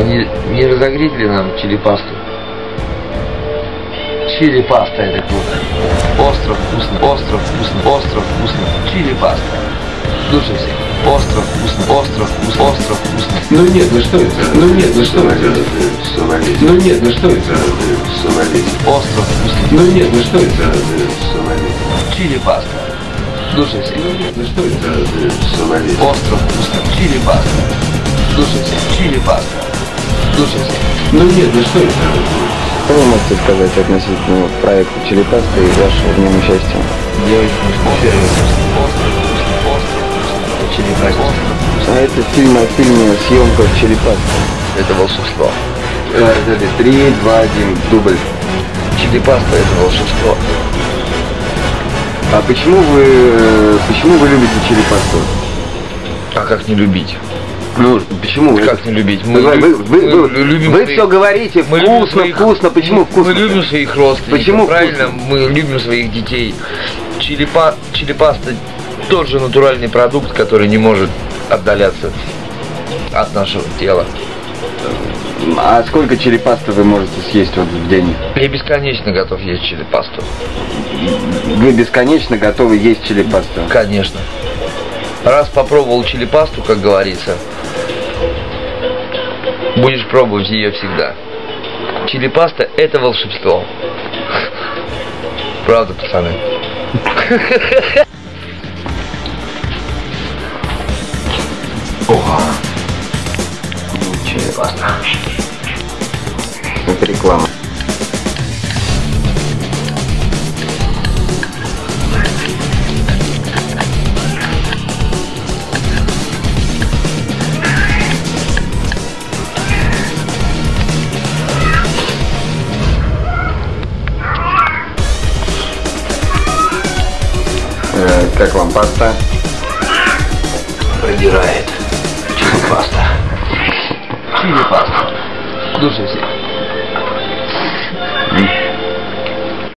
А не, разогреть ли нам чили пасту? Чили паста это круто. Остро вкусно, остро вкусно, остро вкусно. Чили паста. Слушайте, остро вкусно, остро вкусно, остро вкусно. Ну нет, ну что это? Ну нет, ну что это? Сомалить. Ну нет, ну что это? Сомалить. Остро вкусно. Ну нет, ну что это? Сомалить. Чили паста. Слушайте, Ну нет, ну что это? Сомалить. остро вкусно. Чили паста. Слушайте, чили паста. Слушайте, Ну нет, ну что это? Что вы можете сказать относительно проекта Челепаста и вашего в нем участия? я очень скучаю. Остро вкусно, остро вкусно. Чили паста. А это фильм о фильме «Съемка в Челепасте». Это волшебство. Три, два, один, дубль. Чили паста это волшебство. А почему вы, э, почему вы любите Челепасту? А как не любить? Ну, почему? Как не любить? Вы, вы, вы, вы, мы любим вы своих- все говорите мы любим вкусно, своих- вкусно. Почему вкусно? Мы любим своих родственников. Почему правильно? вкусно? Мы любим своих детей. Чилипа, чилипаста тот же натуральный продукт, который не может отдаляться от нашего тела. А сколько черепасты вы можете съесть вот в день? Я бесконечно готов есть чилипасту. Вы бесконечно готовы есть черепасту? Конечно. Раз попробовал чилипасту, как говорится, будешь пробовать ее всегда. Чилипаста – это волшебство. Правда, пацаны? Чилипаста. Это реклама. Как вам паста? Продирает. Чилипаста. Чилипаста. Слушайте,